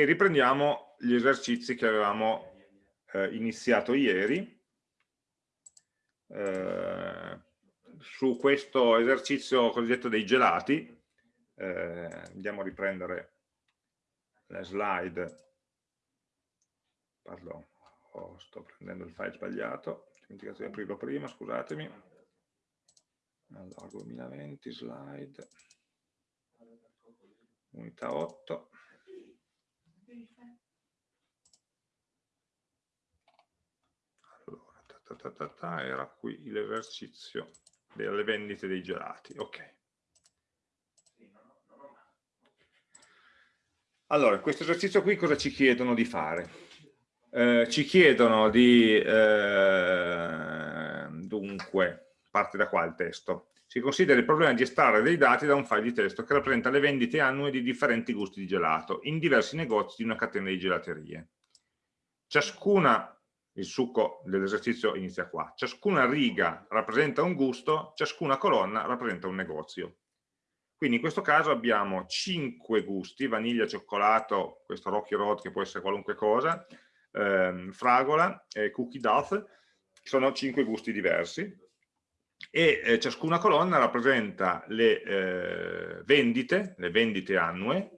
e riprendiamo gli esercizi che avevamo eh, iniziato ieri. Eh, su questo esercizio cosiddetto dei gelati, eh, andiamo a riprendere le slide, pardon, oh, sto prendendo il file sbagliato, ho dimenticato di aprirlo prima, scusatemi. Allora, 2020, slide, unità 8. Allora, ta ta ta ta, era qui l'esercizio delle vendite dei gelati. Ok. Allora, in questo esercizio qui cosa ci chiedono di fare? Eh, ci chiedono di, eh, dunque, parte da qua il testo, si considera il problema di estrarre dei dati da un file di testo che rappresenta le vendite annue di differenti gusti di gelato in diversi negozi di una catena di gelaterie. Ciascuna il succo dell'esercizio inizia qua. Ciascuna riga rappresenta un gusto, ciascuna colonna rappresenta un negozio. Quindi in questo caso abbiamo 5 gusti, vaniglia, cioccolato, questo Rocky Road che può essere qualunque cosa, ehm, fragola e cookie dough, sono 5 gusti diversi e eh, ciascuna colonna rappresenta le eh, vendite, le vendite annue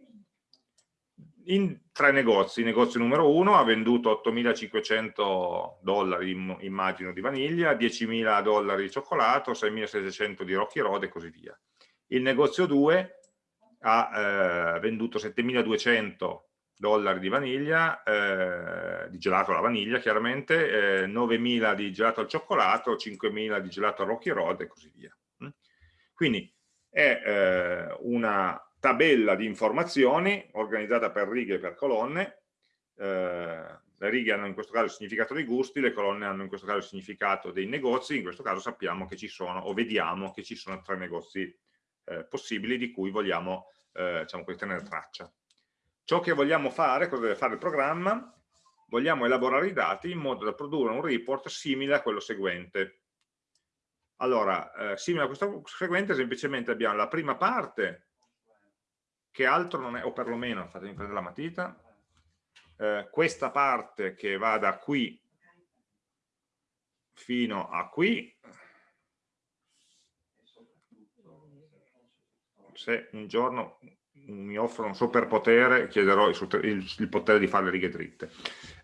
in tre negozi. Il negozio numero uno ha venduto 8.500 dollari, immagino, di vaniglia, 10.000 dollari di cioccolato, 6.700 di Rocky Road e così via. Il negozio 2 ha eh, venduto 7.200 dollari di vaniglia, eh, di gelato alla vaniglia chiaramente, eh, 9.000 di gelato al cioccolato, 5.000 di gelato al Rocky Road e così via. Mm? Quindi è eh, una tabella di informazioni organizzata per righe e per colonne, eh, le righe hanno in questo caso il significato dei gusti, le colonne hanno in questo caso il significato dei negozi, in questo caso sappiamo che ci sono, o vediamo che ci sono tre negozi eh, possibili di cui vogliamo eh, diciamo, tenere traccia. Ciò che vogliamo fare, cosa deve fare il programma? Vogliamo elaborare i dati in modo da produrre un report simile a quello seguente. Allora, eh, simile a questo seguente semplicemente abbiamo la prima parte che altro non è, o perlomeno, fatemi prendere la matita, eh, questa parte che va da qui fino a qui, se un giorno mi offrono un superpotere, chiederò il, il, il, potere di fare le righe dritte.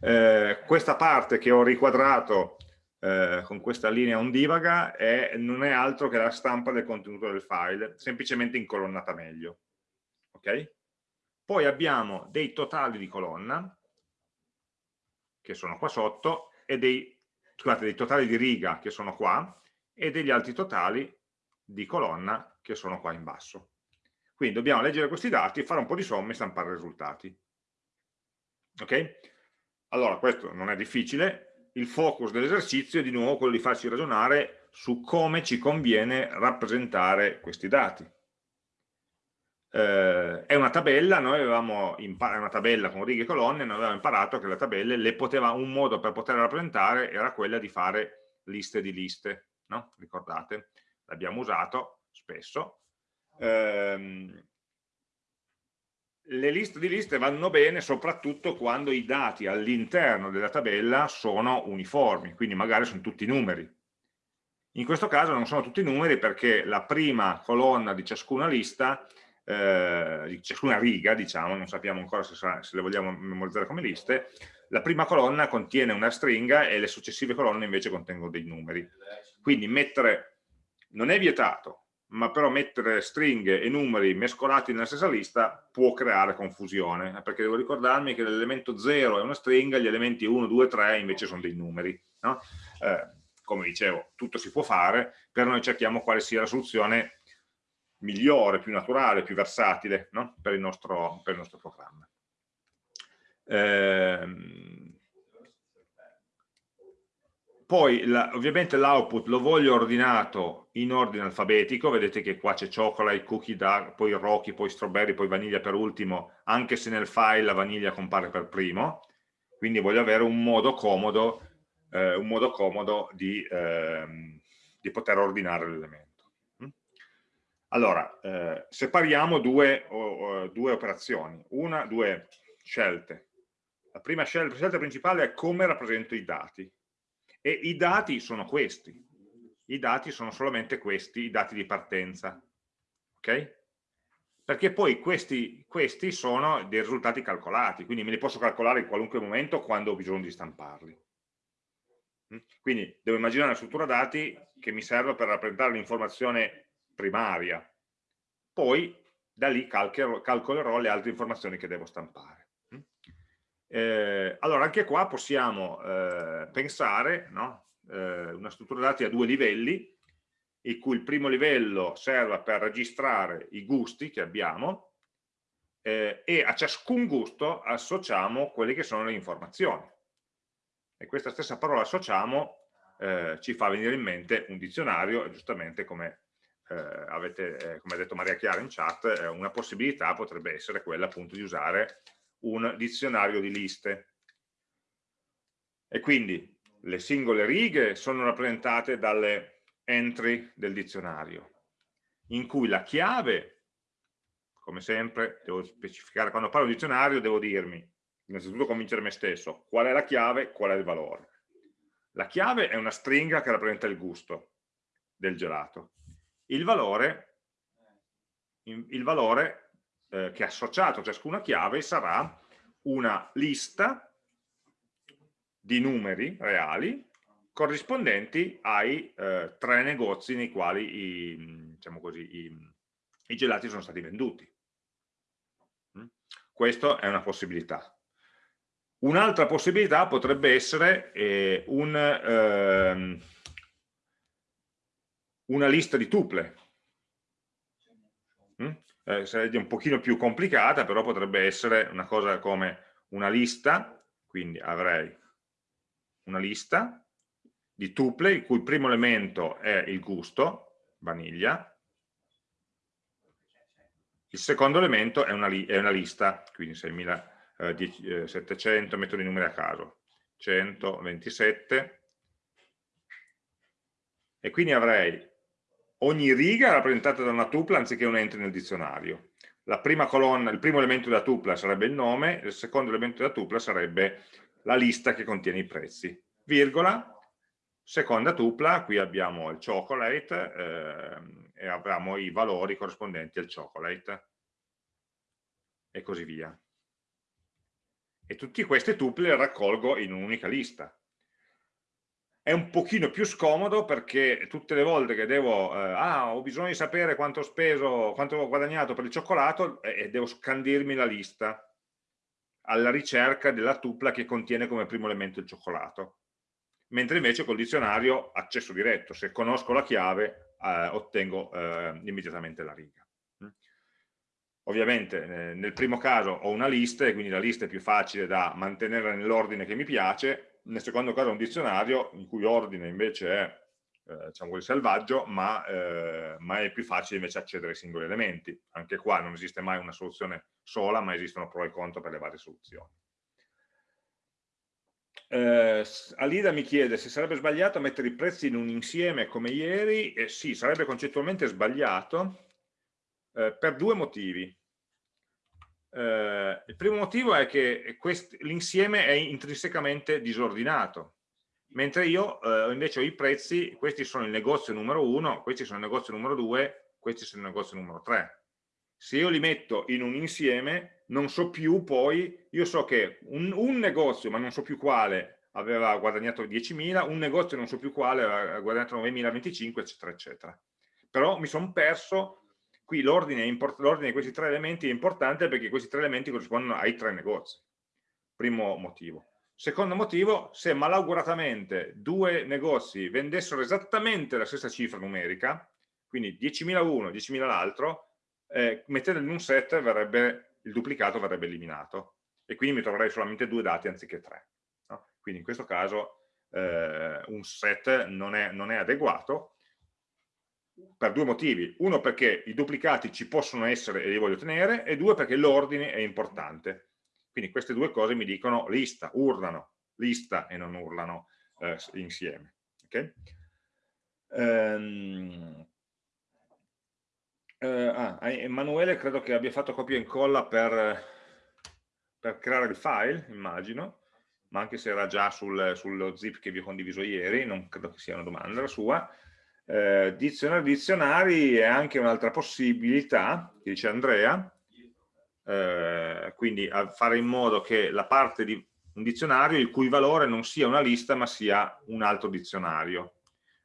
Eh, questa parte che ho riquadrato eh, con questa linea ondivaga è, non è altro che la stampa del contenuto del file, semplicemente incolonnata meglio ok? Poi abbiamo dei totali di colonna, che sono qua sotto, e dei, scusate, dei totali di riga, che sono qua, e degli altri totali di colonna, che sono qua in basso. Quindi dobbiamo leggere questi dati, fare un po' di somme e stampare i risultati. Ok? Allora, questo non è difficile, il focus dell'esercizio è di nuovo quello di farci ragionare su come ci conviene rappresentare questi dati eh, è una tabella, noi avevamo imparato, una tabella con righe e colonne, noi avevamo imparato che le tabelle le poteva, un modo per poterle rappresentare era quella di fare liste di liste, no? ricordate? L'abbiamo usato spesso. Eh, le liste di liste vanno bene soprattutto quando i dati all'interno della tabella sono uniformi, quindi magari sono tutti numeri. In questo caso non sono tutti numeri perché la prima colonna di ciascuna lista eh, di ciascuna riga, diciamo, non sappiamo ancora se, se, le vogliamo memorizzare come liste, la prima colonna contiene una stringa e le successive colonne invece contengono dei numeri. Quindi mettere, non è vietato, ma però mettere stringhe e numeri mescolati nella stessa lista può creare confusione, perché devo ricordarmi che l'elemento 0 è una stringa, gli elementi 1, 2, 3 invece sono dei numeri. No? Eh, come dicevo, tutto si può fare, però noi cerchiamo quale sia la soluzione migliore, più naturale, più versatile no? per, il nostro, per, il nostro, programma. Eh, poi la, ovviamente l'output lo voglio ordinato in ordine alfabetico, vedete che qua c'è chocolate, cookie, dark, poi rocky, poi strawberry, poi vaniglia per ultimo, anche se nel file la vaniglia compare per primo, quindi voglio avere un modo comodo, eh, un modo comodo di, ehm, di poter ordinare l'elemento. Allora, eh, separiamo due, oh, due, operazioni, una, due scelte. La prima scelta, scelta principale è come rappresento i dati. E i dati sono questi. I dati sono solamente questi, i dati di partenza. Ok? Perché poi questi, questi sono dei risultati calcolati, quindi me li posso calcolare in qualunque momento quando ho bisogno di stamparli. Mm? Quindi devo immaginare una struttura dati che mi serve per rappresentare l'informazione primaria. Poi da lì calcolerò le altre informazioni che devo stampare. Eh, allora anche qua possiamo eh, pensare no? eh, una struttura dati a due livelli, in cui il primo livello serva per registrare i gusti che abbiamo eh, e a ciascun gusto associamo quelle che sono le informazioni. E questa stessa parola associamo eh, ci fa venire in mente un dizionario e giustamente come eh, avete, eh, come ha detto Maria Chiara in chat, eh, una possibilità potrebbe essere quella appunto di usare un dizionario di liste. E quindi le singole righe sono rappresentate dalle entry del dizionario, in cui la chiave, come sempre, devo specificare, quando parlo di dizionario devo dirmi, innanzitutto convincere me stesso, qual è la chiave, qual è il valore. La chiave è una stringa che rappresenta il gusto del gelato il valore, il valore eh, che associato a ciascuna chiave sarà una lista di numeri reali corrispondenti ai eh, tre negozi nei quali i, diciamo così, i, i gelati sono stati venduti. Mm? Questa è una possibilità. Un'altra possibilità potrebbe essere eh, un, ehm, una lista di tuple. Eh, sarebbe un pochino più complicata, però potrebbe essere una cosa come una lista, quindi avrei una lista di tuple il cui primo elemento è il gusto, vaniglia, il secondo elemento è una, è una lista, quindi 6700, eh, metto i numeri a caso, 127, e quindi avrei ogni riga è rappresentata da una tupla anziché un entry nel dizionario. Colonna, il primo elemento della tupla sarebbe il nome, il secondo elemento della tupla sarebbe la lista che contiene i prezzi. Virgola, seconda tupla, qui abbiamo il chocolate eh, e abbiamo i valori corrispondenti al chocolate e così via. E tutte queste tuple le raccolgo in un'unica lista è un pochino più scomodo perché tutte le volte che devo, eh, ah, ho bisogno di sapere quanto ho speso, quanto ho guadagnato per il cioccolato e eh, devo scandirmi la lista alla ricerca della tupla che contiene come primo elemento il cioccolato. Mentre invece col dizionario accesso diretto, se conosco la chiave eh, ottengo eh, immediatamente la riga. Mm. Ovviamente eh, nel primo caso ho una lista e quindi la lista è più facile da mantenere nell'ordine che mi piace, nel secondo caso è un dizionario in cui ordine invece è eh, diciamo selvaggio, ma, eh, ma, è più facile invece accedere ai singoli elementi. Anche qua non esiste mai una soluzione sola, ma esistono pro e contro per le varie soluzioni. Eh, Alida mi chiede se sarebbe sbagliato mettere i prezzi in un insieme come ieri, eh, sì, sarebbe concettualmente sbagliato eh, per due motivi. Eh, il primo motivo è che l'insieme è intrinsecamente disordinato, mentre io eh, invece ho i prezzi, questi sono il negozio numero 1, questi sono il negozio numero 2, questi sono il negozio numero 3. Se io li metto in un insieme, non so più poi, io so che un, un negozio, ma non so più quale, aveva guadagnato 10.000, un negozio non so più quale aveva guadagnato 9.025, eccetera, eccetera. Però mi sono perso Qui l'ordine di questi tre elementi è importante perché questi tre elementi corrispondono ai tre negozi. Primo motivo. Secondo motivo, se malauguratamente due negozi vendessero esattamente la stessa cifra numerica, quindi 10.000 uno, 10.000 l'altro, eh, mettendo in un set verrebbe, il duplicato verrebbe eliminato e quindi mi troverei solamente due dati anziché tre. No? Quindi in questo caso eh, un set non è, non è adeguato per due motivi. Uno perché i duplicati ci possono essere e li voglio tenere, e due perché l'ordine è importante. Quindi queste due cose mi dicono lista, urlano, lista e non urlano eh, insieme. Okay? Um, uh, ah, Emanuele credo che abbia fatto copia e incolla per, per creare il file, immagino, ma anche se era già sul, sullo zip che vi ho condiviso ieri, non credo che sia una domanda la sua, eh, dizionari dizionari è anche un'altra possibilità, che dice Andrea, eh, quindi fare in modo che la parte di un dizionario il cui valore non sia una lista ma sia un altro dizionario.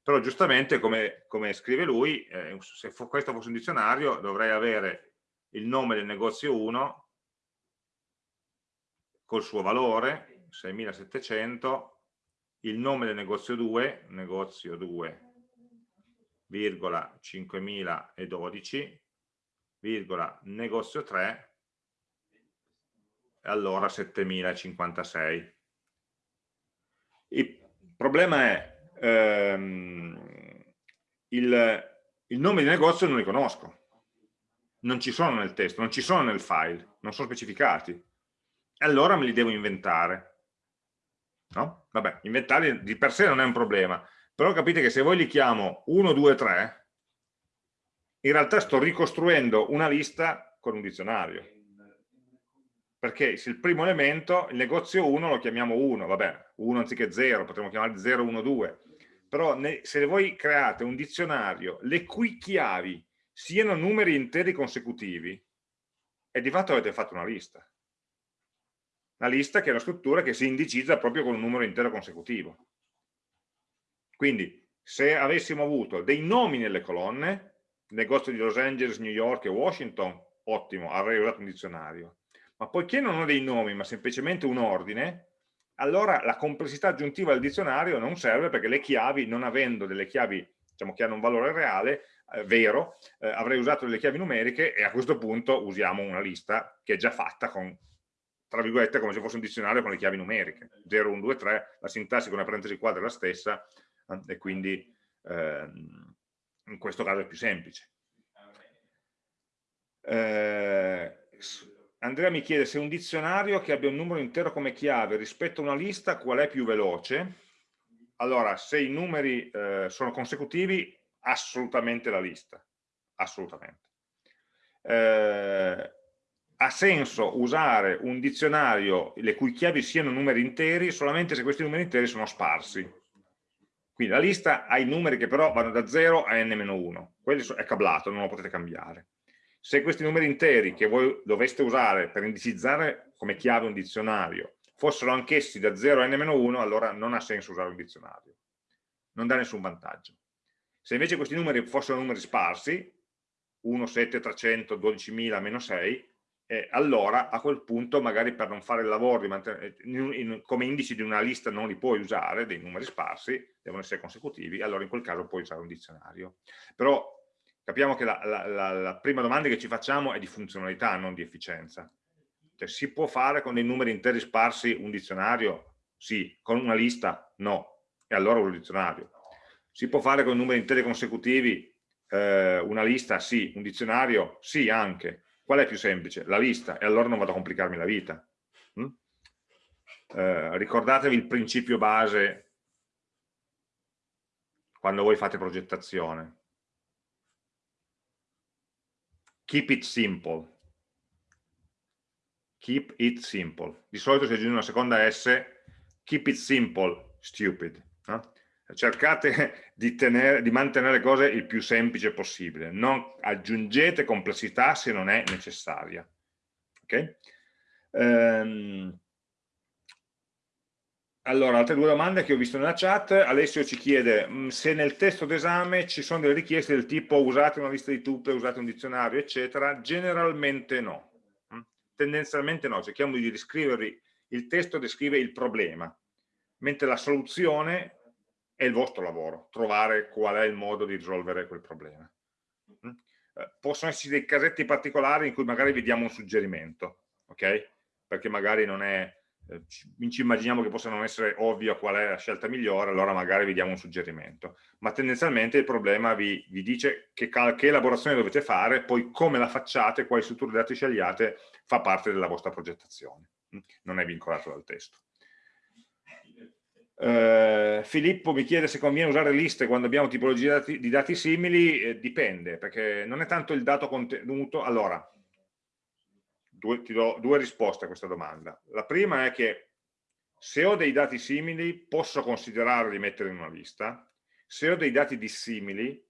Però giustamente, come, come scrive lui, eh, se questo fosse un dizionario dovrei avere il nome del negozio 1 col suo valore, 6700, il nome del negozio 2, negozio 2, virgola 5012, virgola negozio 3, e allora 7056. Il problema è ehm, il, il nome di negozio non li conosco, non ci sono nel testo, non ci sono nel file, non sono specificati allora me li devo inventare. No? Vabbè, inventarli di per sé non è un problema, però capite che se voi li chiamo 1, 2, 3, in realtà sto ricostruendo una lista con un dizionario. Perché se il primo elemento, il negozio 1 lo chiamiamo 1, vabbè, 1 anziché 0, potremmo chiamare 0, 1, 2. Però se voi create un dizionario le cui chiavi siano numeri interi consecutivi, e di fatto avete fatto una lista una lista che è una struttura che si indicizza proprio con un numero intero consecutivo. Quindi se avessimo avuto dei nomi nelle colonne, negozio di Los Angeles, New York e Washington, ottimo, avrei usato un dizionario. Ma poiché non ho dei nomi, ma semplicemente un ordine, allora la complessità aggiuntiva del dizionario non serve perché le chiavi, non avendo delle chiavi diciamo, che hanno un valore reale, eh, vero, eh, avrei usato delle chiavi numeriche e a questo punto usiamo una lista che è già fatta con tra virgolette come se fosse un dizionario con le chiavi numeriche 0, 1, 2, 3, la sintassi con una parentesi quadra è la stessa e quindi ehm, in questo caso è più semplice. Eh, Andrea mi chiede se un dizionario che abbia un numero intero come chiave rispetto a una lista qual è più veloce? Allora se i numeri eh, sono consecutivi assolutamente la lista. Assolutamente. Eh, ha senso usare un dizionario le cui chiavi siano numeri interi solamente se questi numeri interi sono sparsi. Quindi la lista ha i numeri che però vanno da 0 a n-1, quello è cablato, non lo potete cambiare. Se questi numeri interi che voi doveste usare per indicizzare come chiave un dizionario fossero anch'essi da 0 a n-1, allora non ha senso usare un dizionario. Non dà nessun vantaggio. Se invece questi numeri fossero numeri sparsi, 1, 7, 300, 12.000, meno 6, eh, allora a quel punto magari per non fare il lavoro eh, in, in, come indici di una lista non li puoi usare, dei numeri sparsi, devono essere consecutivi, allora in quel caso puoi usare un dizionario. Però capiamo che la, la, la, la prima domanda che ci facciamo è di funzionalità, non di efficienza. Cioè, si può fare con dei numeri interi sparsi un dizionario? Sì. Con una lista? No. E allora un dizionario. Si può fare con numeri interi consecutivi eh, una lista? Sì. Un dizionario? Sì, anche Qual è più semplice? La lista, e allora non vado a complicarmi la vita. Mm? Eh, ricordatevi il principio base quando voi fate progettazione. Keep it simple. Keep it simple. Di solito si aggiunge una seconda S, keep it simple, stupid. No? Cercate di, tenere, di, mantenere le cose il più semplice possibile, non aggiungete complessità se non è necessaria. Okay? Ehm, allora, altre due domande che ho visto nella chat, Alessio ci chiede mm, se nel testo d'esame ci sono delle richieste del tipo usate una lista di tutte, usate un dizionario, eccetera, generalmente no, mm? tendenzialmente no, cerchiamo di riscriverli, il testo descrive il problema, mentre la soluzione è il vostro lavoro, trovare qual è il modo di risolvere quel problema. Mm? Eh, possono esserci dei casetti particolari in cui magari vi diamo un suggerimento, ok? Perché magari non è, eh, ci immaginiamo che possa non essere ovvio qual è la scelta migliore, allora magari vi diamo un suggerimento. Ma tendenzialmente il problema vi, vi dice che, che elaborazione dovete fare, poi come la facciate, quali strutture dati scegliate, fa parte della vostra progettazione. Mm? Non è vincolato dal testo. Uh, Filippo mi chiede se conviene usare liste quando abbiamo tipologie di dati, di dati simili, eh, dipende, perché non è tanto il dato contenuto, allora, due, ti do due risposte a questa domanda. La prima è che se ho dei dati simili posso considerare di mettere in una lista, se ho dei dati dissimili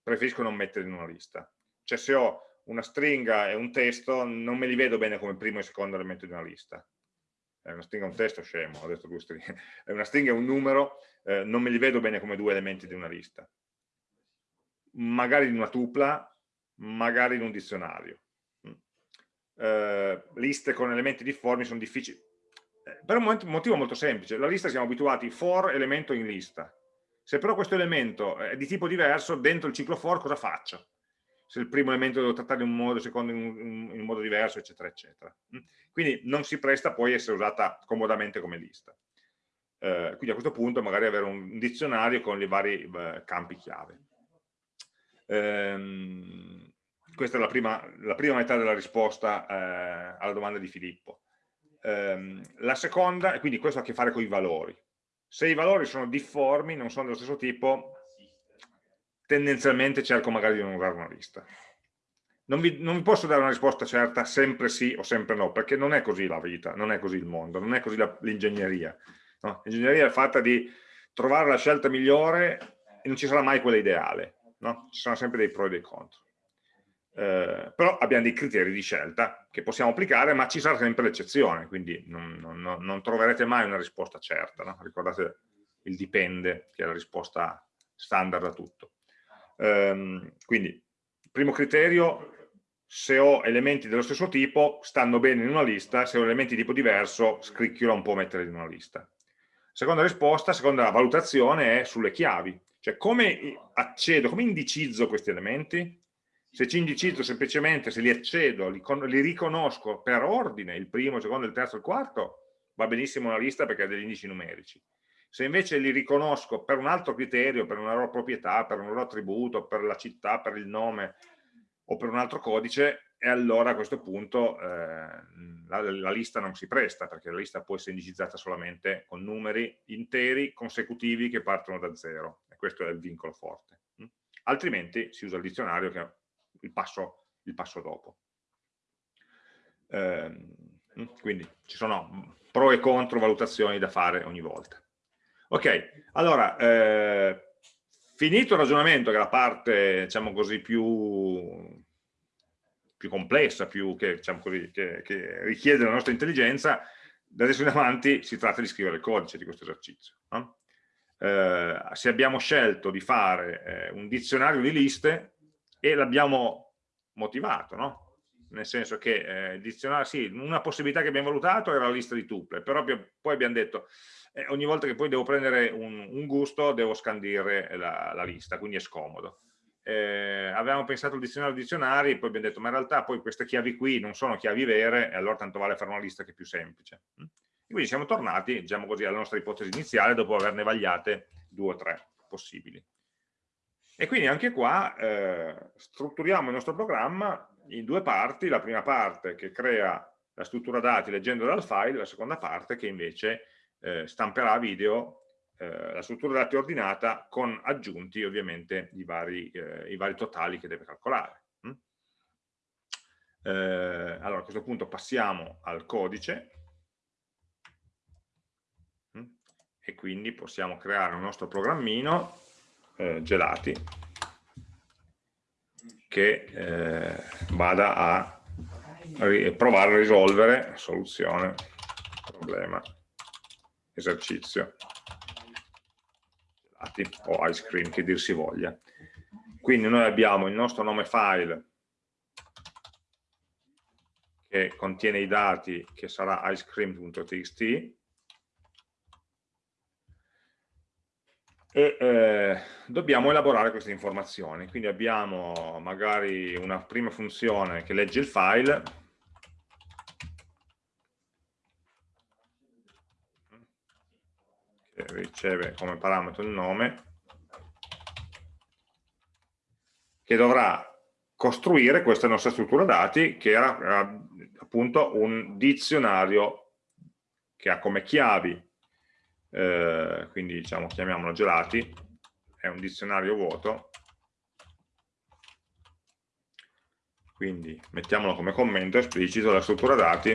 preferisco non mettere in una lista. Cioè se ho una stringa e un testo non me li vedo bene come primo e secondo elemento di una lista. È una stringa un testo, scemo, ho detto due stringhe. È una stringa e un numero, eh, non me li vedo bene come due elementi di una lista. Magari in una tupla, magari in un dizionario. Mm. Eh, liste con elementi difformi sono difficili. Eh, per un motivo molto semplice. La lista siamo abituati for elemento in lista. Se però questo elemento è di tipo diverso, dentro il ciclo for cosa faccio? Se il primo elemento devo trattare in un modo, il secondo in un, in un modo diverso, eccetera, eccetera. Mm. Quindi non si presta poi a essere usata comodamente come lista. Eh, quindi a questo punto magari avere un dizionario con i vari eh, campi chiave. Ehm, questa è la prima, la prima, metà della risposta eh, alla domanda di Filippo. Eh, la seconda, e quindi questo ha a che fare con i valori. Se i valori sono difformi, non sono dello stesso tipo, tendenzialmente cerco magari di non usare una lista. Non vi, non vi, posso dare una risposta certa sempre sì o sempre no, perché non è così la vita, non è così il mondo, non è così l'ingegneria. No? L'ingegneria è fatta di trovare la scelta migliore e non ci sarà mai quella ideale, no? ci saranno sempre dei pro e dei contro. Eh, però abbiamo dei criteri di scelta che possiamo applicare, ma ci sarà sempre l'eccezione, quindi non, non, non, troverete mai una risposta certa. No? Ricordate il dipende, che è la risposta standard a tutto. Eh, quindi, primo criterio, se ho elementi dello stesso tipo, stanno bene in una lista, se ho elementi di tipo diverso, scricchiola un po' mettere in una lista. Seconda risposta, seconda valutazione è sulle chiavi, cioè come accedo, come indicizzo questi elementi, se ci indicizzo semplicemente, se li accedo, li, li, riconosco per ordine, il primo, il secondo, il terzo, il quarto, va benissimo una lista perché ha degli indici numerici. Se invece li riconosco per un altro criterio, per una loro proprietà, per un loro attributo, per la città, per il nome o per un altro codice, e allora a questo punto eh, la, la, lista non si presta, perché la lista può essere indicizzata solamente con numeri interi consecutivi che partono da zero, e questo è il vincolo forte. Altrimenti si usa il dizionario che il passo, il passo dopo. Eh, quindi ci sono pro e contro valutazioni da fare ogni volta. Ok, allora, eh, finito il ragionamento che è la parte, diciamo così, più, più complessa, più che, diciamo così, che, che, richiede la nostra intelligenza, da adesso in avanti si tratta di scrivere il codice di questo esercizio. No? Eh, se abbiamo scelto di fare eh, un dizionario di liste, e l'abbiamo motivato, no? nel senso che eh, dizionario, sì, una possibilità che abbiamo valutato era la lista di tuple, però poi abbiamo detto eh, ogni volta che poi devo prendere un, un gusto devo scandire la, la, lista, quindi è scomodo. Eh, avevamo pensato al dizionario dizionari, poi abbiamo detto ma in realtà poi queste chiavi qui non sono chiavi vere e allora tanto vale fare una lista che è più semplice. E quindi siamo tornati, diciamo così, alla nostra ipotesi iniziale dopo averne vagliate due o tre possibili. E quindi anche qua eh, strutturiamo il nostro programma in due parti, la prima parte che crea la struttura dati leggendo dal file, la seconda parte che invece eh, stamperà video eh, la struttura dati ordinata con aggiunti ovviamente i vari, eh, i vari totali che deve calcolare. Mm? Eh, allora a questo punto passiamo al codice mm? e quindi possiamo creare un nostro programmino gelati che eh, vada a provare a risolvere soluzione problema esercizio o ice cream che dir si voglia quindi noi abbiamo il nostro nome file che contiene i dati che sarà icecream.txt e eh, dobbiamo elaborare queste informazioni. Quindi abbiamo magari una prima funzione che legge il file, riceve come parametro il nome, che dovrà costruire questa nostra struttura dati che era, appunto un dizionario che ha come chiavi eh, quindi diciamo chiamiamolo gelati, è un dizionario vuoto, quindi mettiamolo come commento esplicito, la struttura dati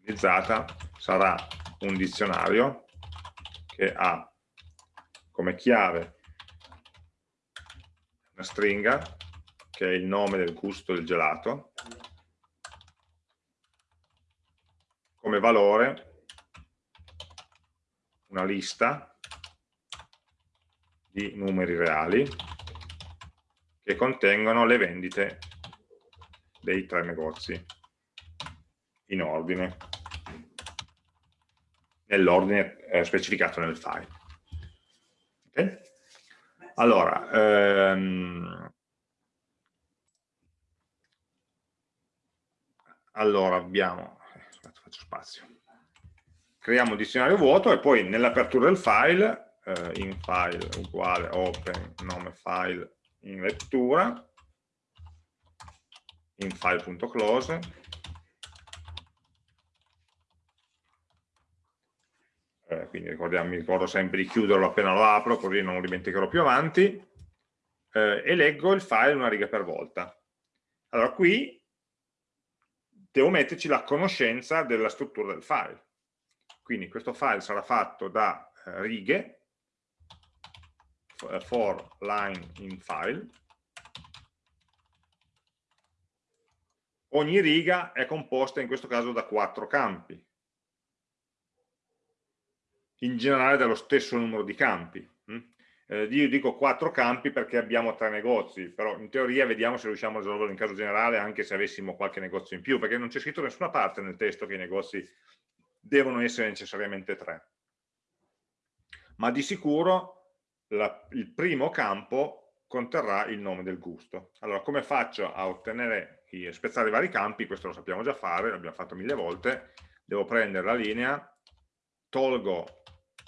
utilizzata sarà un dizionario che ha come chiave una stringa che è il nome del gusto del gelato come valore una lista di numeri reali che contengono le vendite dei tre negozi in ordine nell'ordine eh, specificato nel file okay? allora ehm, allora abbiamo faccio spazio. Creiamo un dizionario vuoto e poi nell'apertura del file, eh, in file uguale open nome file in lettura, in file.close, quindi mi ricordo sempre di chiuderlo appena lo apro, così non lo dimenticherò più avanti, eh, e leggo il file una riga per volta. Allora qui devo metterci la conoscenza della struttura del file. Quindi questo file sarà fatto da eh, righe, eh, for line in file. Ogni riga è composta in questo caso da quattro campi, in generale dallo stesso numero di campi. Hm? Eh, io dico quattro campi perché abbiamo tre negozi, però in teoria vediamo se riusciamo a risolverlo in caso generale anche se avessimo qualche negozio in più, perché non c'è scritto da nessuna parte nel testo che i negozi devono essere necessariamente tre. Ma di sicuro la, il primo campo conterrà il nome del gusto. Allora, come faccio a ottenere, a spezzare i vari campi? Questo lo sappiamo già fare, l'abbiamo fatto mille volte. Devo prendere la linea, tolgo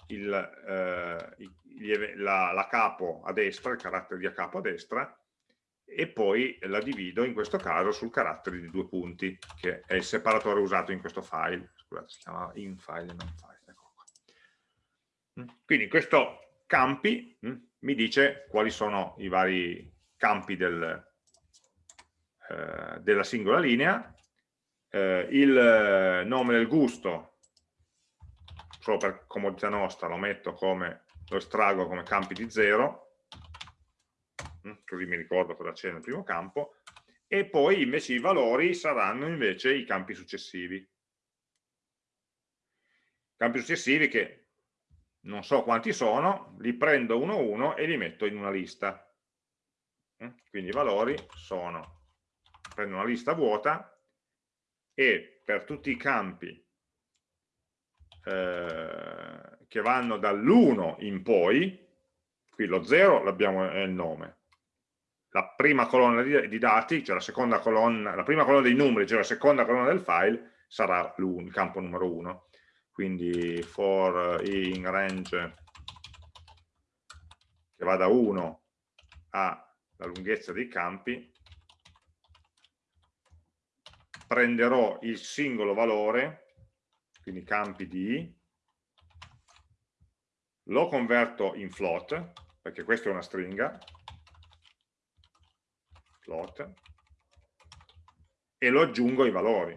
il, eh, la, la capo a destra, il carattere di a capo a destra, e poi la divido in questo caso sul carattere di due punti, che è il separatore usato in questo file. Scusate, si chiama in file e non file. Ecco mm. Quindi questo campi mh, mm, mi dice quali sono i vari campi del, eh, della singola linea, eh, il nome del gusto, solo per comodità nostra lo metto come lo estraggo come campi di 0, mm, così mi ricordo cosa c'è nel primo campo, e poi invece i valori saranno invece i campi successivi. Campi successivi che non so quanti sono, li prendo uno a uno e li metto in una lista. Mm, quindi i valori sono, prendo una lista vuota e per tutti i campi eh, che vanno dall'1 in poi, qui lo 0 l'abbiamo è il nome, la prima colonna di, di dati, cioè la seconda colonna, la prima colonna dei numeri, cioè la seconda colonna del file, sarà il campo numero 1. Quindi for in range che va da 1 alla lunghezza dei campi, prenderò il singolo valore quindi campi di, lo converto in float, perché questa è una stringa, float, e lo aggiungo ai valori.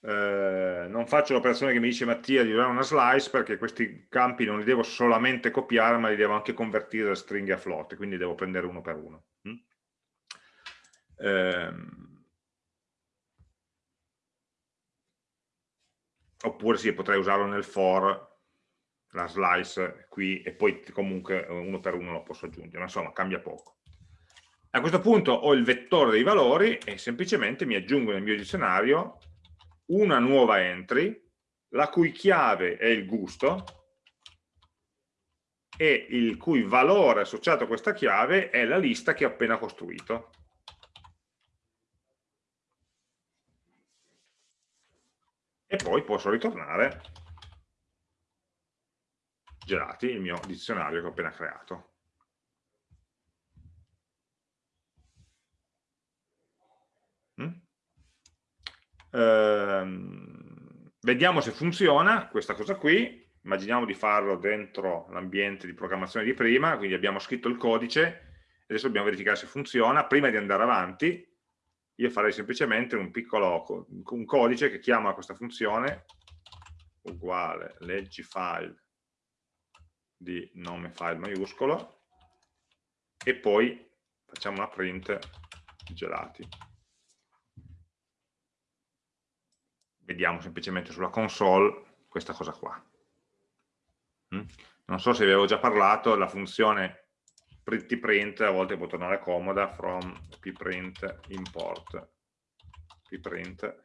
Eh, non faccio l'operazione che mi dice Mattia di usare una slice perché questi campi non li devo solamente copiare ma li devo anche convertire da stringhe a float quindi devo prendere uno per uno. Eh, oppure sì, potrei usarlo nel for la slice qui e poi comunque uno per uno lo posso aggiungere insomma cambia poco. A questo punto ho il vettore dei valori e semplicemente mi aggiungo nel mio dizionario una nuova entry, la cui chiave è il gusto e il cui valore associato a questa chiave è la lista che ho appena costruito. E poi posso ritornare gelati, il mio dizionario che ho appena creato. Ehm, vediamo se funziona questa cosa qui, immaginiamo di farlo dentro l'ambiente di programmazione di prima, quindi abbiamo scritto il codice, adesso dobbiamo verificare se funziona, prima di andare avanti io farei semplicemente un piccolo un codice che chiama questa funzione uguale leggi file di nome file maiuscolo e poi facciamo una print gelati vediamo semplicemente sulla console questa cosa qua. Mm? non so se vi avevo già parlato la funzione prettyprint a volte può tornare comoda from pprint import. Pprint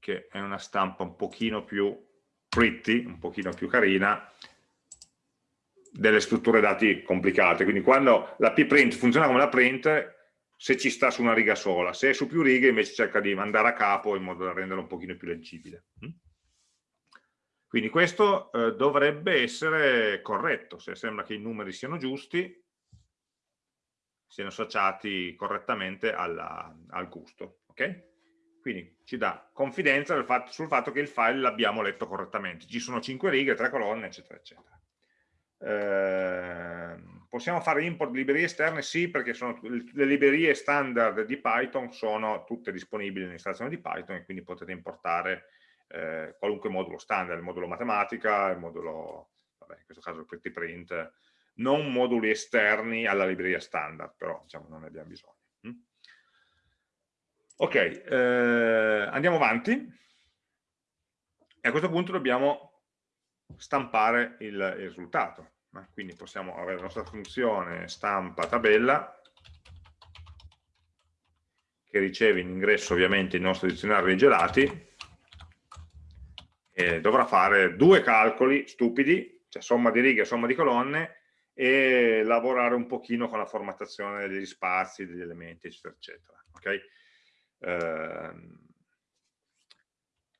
che è una stampa un pochino più pretty, un pochino più carina delle strutture dati complicate. Quindi quando la pprint funziona come la print se ci sta su una riga sola se è su più righe invece cerca di mandare a capo in modo da renderlo un pochino più leggibile mm? Quindi questo eh, dovrebbe essere corretto, se sembra che i numeri siano giusti, siano associati correttamente alla, al gusto. Okay? Quindi ci dà confidenza fatto, sul fatto che il file l'abbiamo letto correttamente. Ci sono 5 righe, 3 colonne, eccetera, eccetera. Eh, possiamo fare import di librerie esterne? Sì, perché sono, le librerie standard di Python sono tutte disponibili nell'installazione di Python e quindi potete importare eh, qualunque modulo standard, il modulo matematica, il modulo, vabbè, in questo caso il pretty print, non moduli esterni alla libreria standard, però diciamo non ne abbiamo bisogno. Mm? Ok, eh, andiamo avanti e a questo punto dobbiamo stampare il, il risultato. Quindi possiamo avere la nostra funzione stampa tabella che riceve in ingresso ovviamente il nostro dizionario dei gelati eh, dovrà fare due calcoli stupidi, cioè somma di righe e somma di colonne, e lavorare un pochino con la formattazione degli spazi, degli elementi, eccetera, eccetera. Okay? Eh,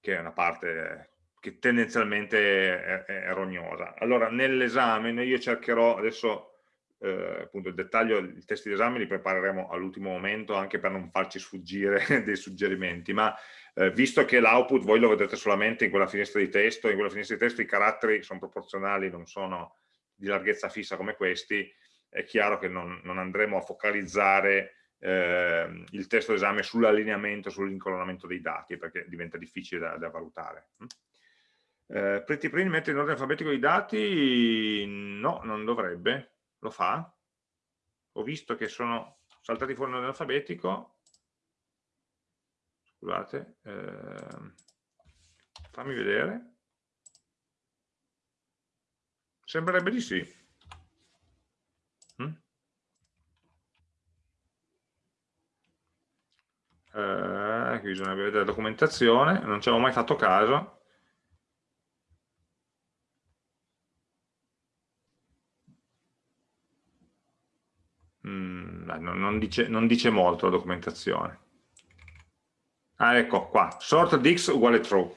che è una parte che tendenzialmente è, è rognosa. Allora, nell'esame io cercherò, adesso eh, appunto il dettaglio, i testi d'esame li prepareremo all'ultimo momento anche per non farci sfuggire dei suggerimenti, ma eh, visto che l'output voi lo vedete solamente in quella finestra di testo, in quella finestra di testo i caratteri sono proporzionali, non sono di larghezza fissa come questi, è chiaro che non, non andremo a focalizzare eh, il testo d'esame sull'allineamento, sull'incolonnamento dei dati, perché diventa difficile da, da valutare. Eh, Pretty Print mette in ordine alfabetico i dati? No, non dovrebbe. Lo fa? Ho visto che sono saltati fuori in ordine alfabetico, scusate, eh, fammi vedere. Sembrerebbe di sì. Mm? Eh, qui bisogna vedere la documentazione, non ci avevo mai fatto caso. Mm, non, dice, non dice molto la documentazione. Ah, ecco qua, sort dix uguale true.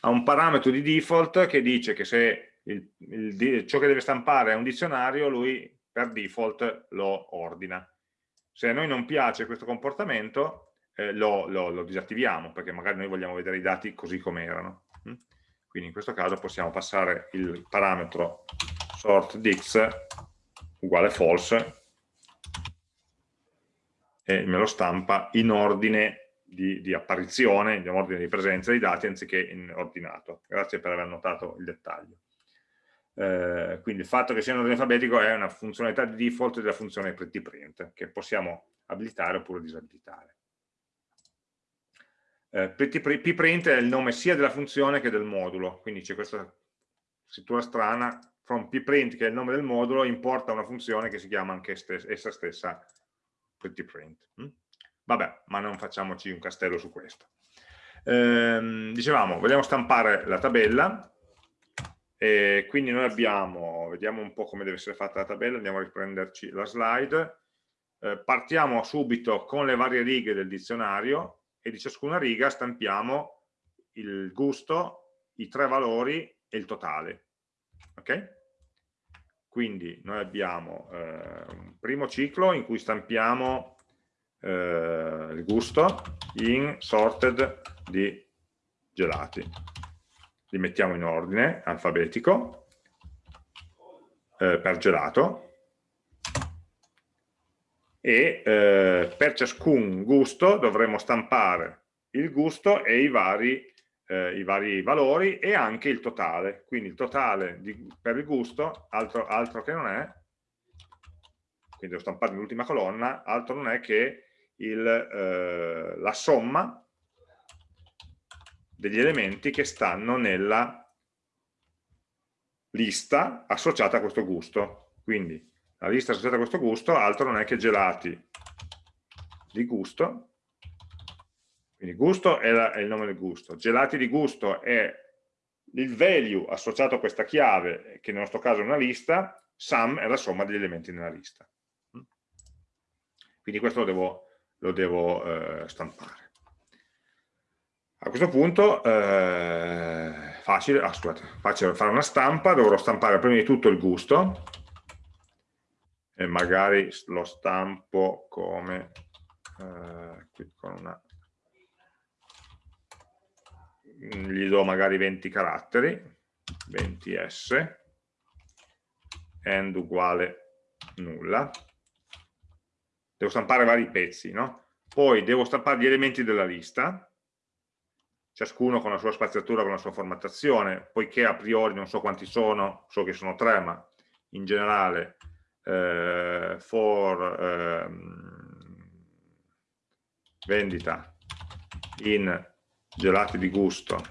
Ha un parametro di default che dice che se il, il, ciò che deve stampare è un dizionario, lui per default lo ordina. Se a noi non piace questo comportamento, eh, lo, lo, lo, disattiviamo, perché magari noi vogliamo vedere i dati così come erano. Mm? Quindi in questo caso possiamo passare il parametro sort dix uguale false e me lo stampa in ordine di, di apparizione, in ordine di presenza dei dati anziché in ordinato. Grazie per aver notato il dettaglio. Eh, quindi il fatto che sia in ordine alfabetico è una funzionalità di default della funzione prettyprint che possiamo abilitare oppure disabilitare. Eh, pprint è il nome sia della funzione che del modulo, quindi c'è questa scrittura strana, from pprint che è il nome del modulo importa una funzione che si chiama anche essa stessa prettyprint. Mm? Vabbè, ma non facciamoci un castello su questo. Ehm, dicevamo, vogliamo stampare la tabella, e quindi noi abbiamo, vediamo un po' come deve essere fatta la tabella, andiamo a riprenderci la slide, eh, partiamo subito con le varie righe del dizionario e di ciascuna riga stampiamo il gusto, i tre valori e il totale. Ok? Quindi noi abbiamo eh, un primo ciclo in cui stampiamo eh, il gusto in sorted di gelati. Li mettiamo in ordine alfabetico eh, per gelato e eh, per ciascun gusto dovremo stampare il gusto e i vari, eh, i vari, valori e anche il totale. Quindi il totale di, per il gusto, altro, altro che non è, quindi devo stampare l'ultima colonna, altro non è che il, eh, la somma degli elementi che stanno nella lista associata a questo gusto. Quindi la lista associata a questo gusto altro non è che gelati di gusto, quindi gusto è, la, è il nome del gusto, gelati di gusto è il value associato a questa chiave, che nel nostro caso è una lista, sum è la somma degli elementi nella lista. Quindi questo lo devo, lo devo eh, stampare. A questo punto eh, facile, ah, scusate, facile fare una stampa, dovrò stampare prima di tutto il gusto e magari lo stampo come eh, qui con una gli do magari 20 caratteri 20s end uguale nulla devo stampare vari pezzi no? poi devo stampare gli elementi della lista ciascuno con la sua spaziatura, con la sua formattazione, poiché a priori non so quanti sono, so che sono tre, ma in generale eh, for eh, vendita in gelati di gusto.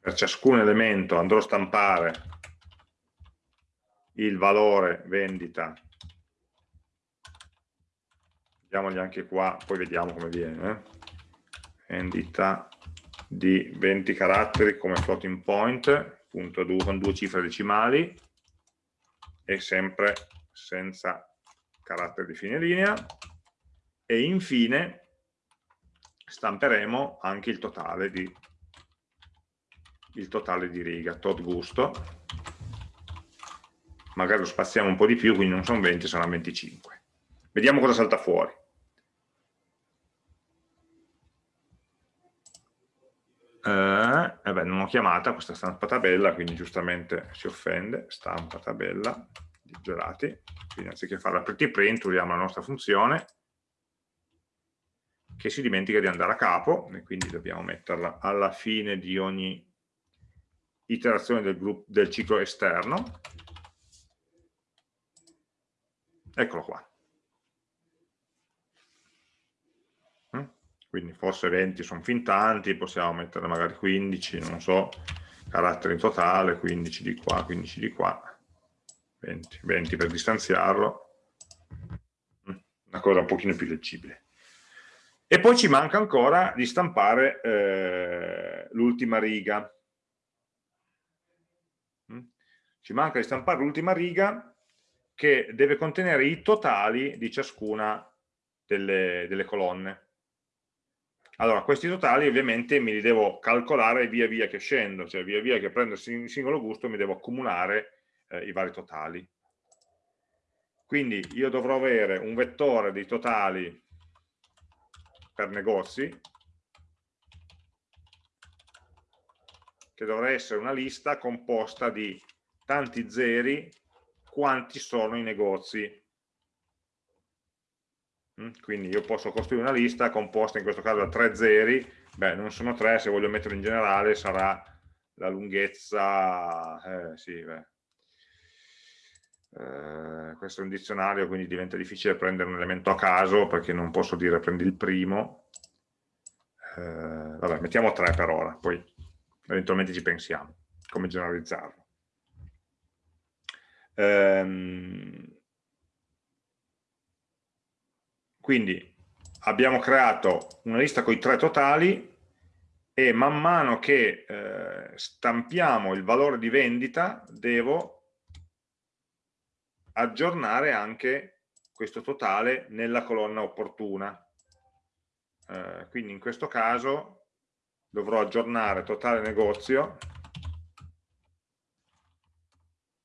Per ciascun elemento andrò a stampare il valore vendita. Mettiamogli anche qua, poi vediamo come viene, eh? vendita di 20 caratteri come floating point, punto due, con due cifre decimali e sempre senza caratteri di fine linea e infine stamperemo anche il totale di, il totale di riga, tot gusto. Magari lo spaziamo un po' di più, quindi non sono 20, sono 25 vediamo cosa salta fuori. Eh, eh beh, non ho chiamata questa stampa tabella, quindi giustamente si offende, stampa tabella di gelati, quindi anziché fare la pretty print usiamo la nostra funzione che si dimentica di andare a capo e quindi dobbiamo metterla alla fine di ogni iterazione del, gruppo, del ciclo esterno. Eccolo qua. Quindi forse 20 sono fin tanti, possiamo mettere magari 15, non so, caratteri in totale, 15 di qua, 15 di qua, 20, 20 per distanziarlo, mm, una cosa un pochino più leggibile. E poi ci manca ancora di stampare eh, l'ultima riga. Mm. Ci manca di stampare l'ultima riga che deve contenere i totali di ciascuna delle, delle colonne. Allora, questi totali ovviamente me li devo calcolare via via che scendo, cioè via via che prendo il singolo gusto mi devo accumulare eh, i vari totali. Quindi io dovrò avere un vettore di totali per negozi, che dovrà essere una lista composta di tanti zeri quanti sono i negozi Mm? quindi io posso costruire una lista composta in questo caso da tre zeri, beh non sono tre, se voglio metterlo in generale sarà la lunghezza, eh, sì, beh. Eh, questo è un dizionario quindi diventa difficile prendere un elemento a caso perché non posso dire prendi il primo, eh, vabbè mettiamo tre per ora, poi eventualmente ci pensiamo come generalizzarlo. Ehm, Quindi abbiamo creato una lista con i tre totali e man mano che eh, stampiamo il valore di vendita devo aggiornare anche questo totale nella colonna opportuna. Eh, quindi in questo caso dovrò aggiornare totale negozio,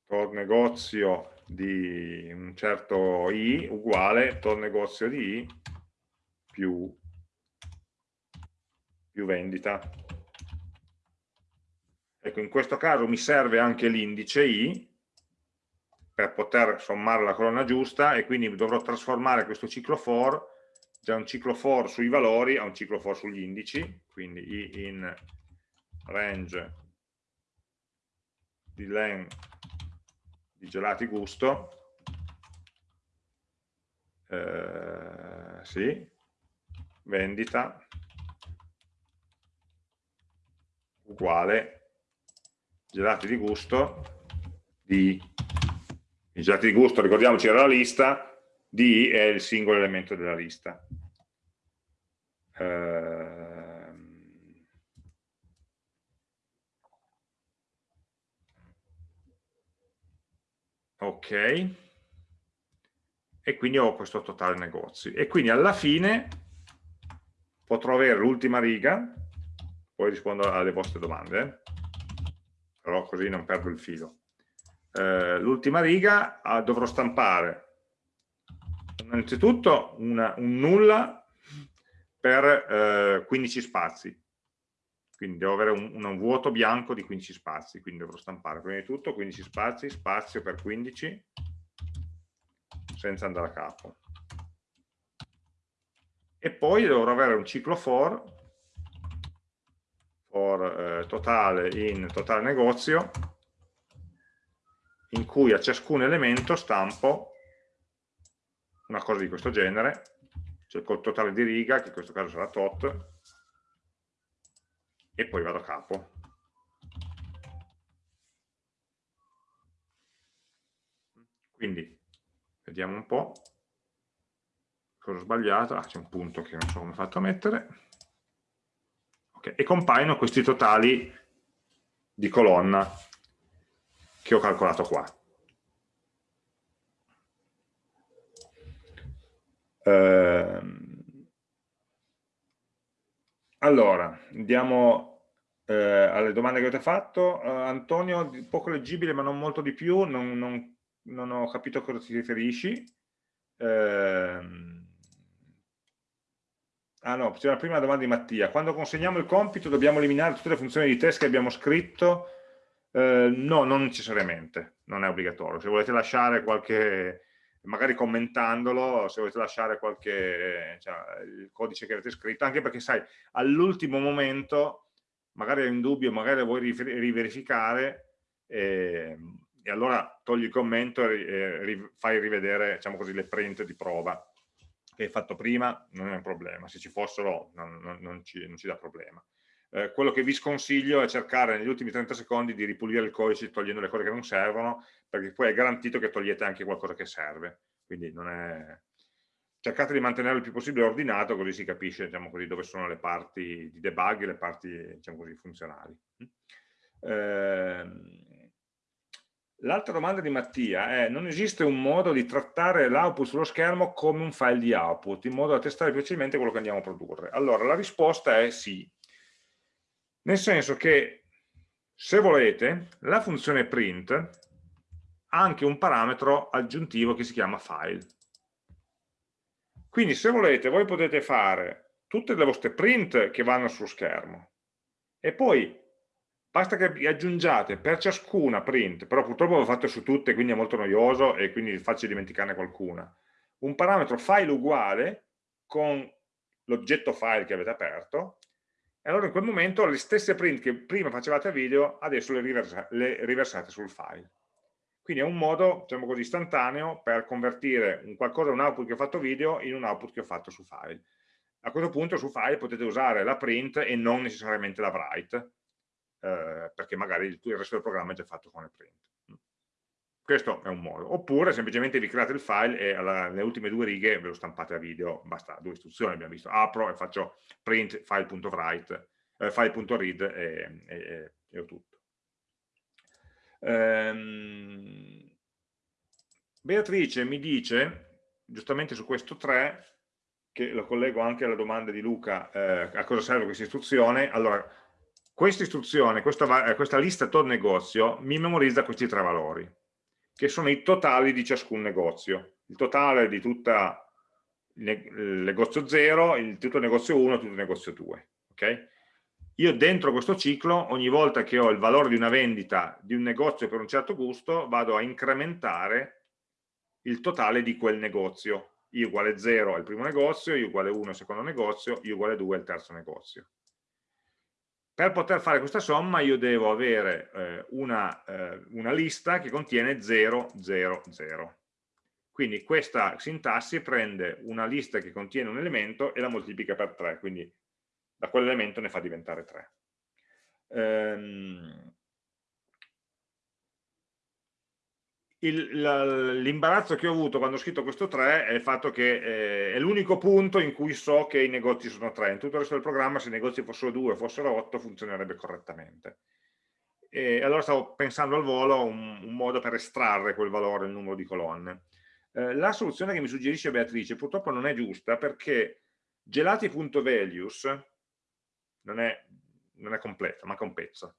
tot negozio di un certo i uguale tot negozio di i più, più vendita. Ecco, in questo caso mi serve anche l'indice i per poter sommare la colonna giusta e quindi dovrò trasformare questo ciclo for da un ciclo for sui valori a un ciclo for sugli indici, quindi i in range di len di gelati gusto. Eh, sì, vendita uguale gelati di gusto di i gelati di gusto ricordiamoci era la lista di è il singolo elemento della lista. Eh, ok. E quindi ho questo totale negozi e quindi alla fine potrò avere l'ultima riga poi rispondo alle vostre domande però così non perdo il filo eh, l'ultima riga ah, dovrò stampare. Innanzitutto una, un nulla per eh, 15 spazi. Quindi devo avere un, un, vuoto bianco di 15 spazi, quindi dovrò stampare. Prima di tutto 15 spazi, spazio per 15, senza andare a capo. E poi dovrò avere un ciclo for, for eh, totale in totale negozio, in cui a ciascun elemento stampo una cosa di questo genere, cioè col totale di riga, che in questo caso sarà tot, e poi vado a capo. Quindi, vediamo un po' cosa ho sbagliato. Ah, c'è un punto che non so come ho fatto a mettere. Okay. E compaiono questi totali di colonna che ho calcolato qua. Ehm, allora, andiamo eh, alle domande che avete fatto. Uh, Antonio, poco leggibile ma non molto di più, non, non, non ho capito a cosa ti riferisci. Eh, ah no, c'è la prima domanda di Mattia. Quando consegniamo il compito dobbiamo eliminare tutte le funzioni di test che abbiamo scritto? Eh, no, non necessariamente, non è obbligatorio. Se volete lasciare qualche magari commentandolo, se volete lasciare qualche cioè, il codice che avete scritto, anche perché sai, all'ultimo momento magari hai un dubbio, magari vuoi riverificare e, e allora togli il commento e ri, fai rivedere diciamo così, le print di prova che hai fatto prima, non è un problema, se ci fossero non, non, non, ci, non ci, dà problema. Eh, quello che vi sconsiglio è cercare negli ultimi 30 secondi di ripulire il codice togliendo le cose che non servono perché poi è garantito che togliete anche qualcosa che serve. Quindi è... cercate di mantenerlo il più possibile ordinato, così si capisce diciamo così, dove sono le parti di debug e le parti diciamo così, funzionali. Eh... L'altra domanda di Mattia è non esiste un modo di trattare l'output sullo schermo come un file di output, in modo da testare facilmente quello che andiamo a produrre? Allora, la risposta è sì, nel senso che se volete la funzione print anche un parametro aggiuntivo che si chiama file. Quindi se volete voi potete fare tutte le vostre print che vanno sullo schermo e poi basta che aggiungiate per ciascuna print, però purtroppo l'ho fatto su tutte quindi è molto noioso e quindi è facile dimenticarne qualcuna, un parametro file uguale con l'oggetto file che avete aperto e allora in quel momento le stesse print che prima facevate a video adesso le, riversa le riversate sul file. Quindi è un modo, diciamo così, istantaneo per convertire un qualcosa, un output che ho fatto video in un output che ho fatto su file. A questo punto su file potete usare la print e non necessariamente la write, eh, perché magari il, resto del programma è già fatto con le print. Questo è un modo. Oppure semplicemente vi create il file e alla, nelle ultime due righe ve lo stampate a video, basta due istruzioni, abbiamo visto, apro e faccio print file.write, eh, file.read e, e, e ho tutto. Ehm, Beatrice mi dice, giustamente su questo 3, che lo collego anche alla domanda di Luca, eh, a cosa serve questa istruzione, allora, questa istruzione, questa, questa lista tot negozio, mi memorizza questi tre valori. Che sono i totali di ciascun negozio. Il totale di tutta il negozio 0, il, tutto il negozio 1 e tutto il negozio 2. Okay? Io dentro questo ciclo, ogni volta che ho il valore di una vendita di un negozio per un certo gusto, vado a incrementare il totale di quel negozio. I uguale 0 al primo negozio, I uguale 1 al secondo negozio, I uguale 2 al terzo negozio. Per poter fare questa somma io devo avere eh, una, eh, una lista che contiene 0, 0, 0. Quindi questa sintassi prende una lista che contiene un elemento e la moltiplica per 3, quindi da quell'elemento ne fa diventare 3. Ehm, l'imbarazzo che ho avuto quando ho scritto questo 3 è il fatto che eh, è l'unico punto in cui so che i negozi sono 3 in tutto il resto del programma se i negozi fossero 2 fossero 8 funzionerebbe correttamente. E allora stavo pensando al volo un, un modo per estrarre quel valore, il numero di colonne. Eh, la soluzione che mi suggerisce Beatrice purtroppo non è giusta perché gelati.values non è, non è completa, manca un pezzo